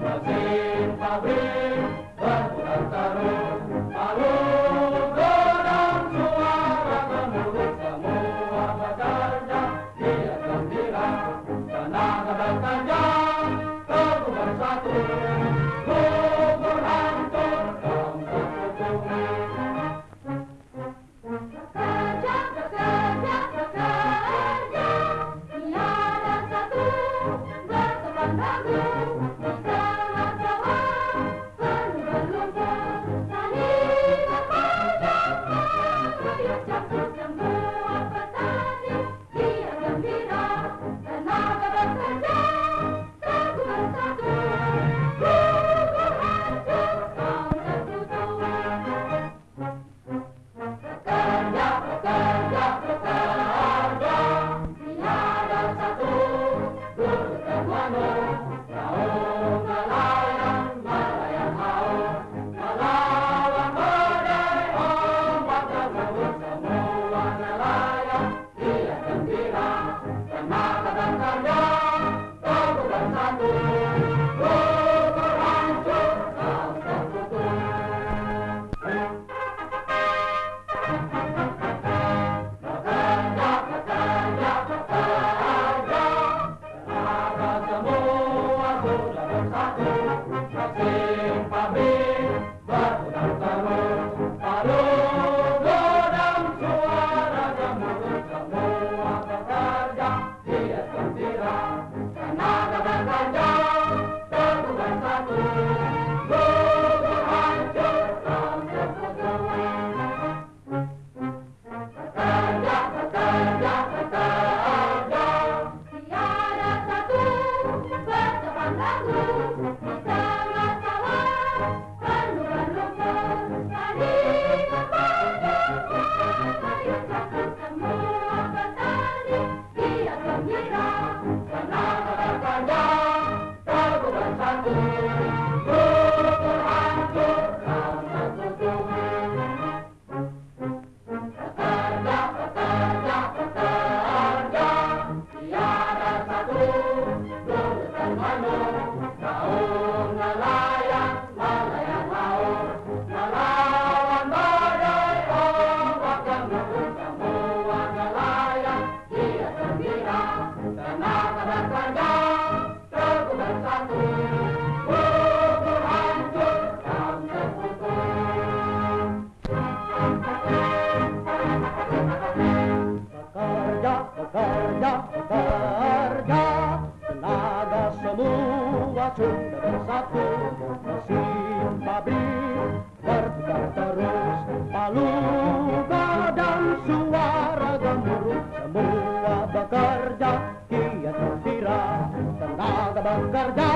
fazer, fazer. racun bersatu Si babi berputar terus palu dan suara gemuruh semua bekerja kiat gembira tenaga bekerja.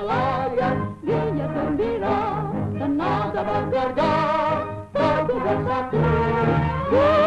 nelayan giat gembira Tenaga bekerja Gugur hancur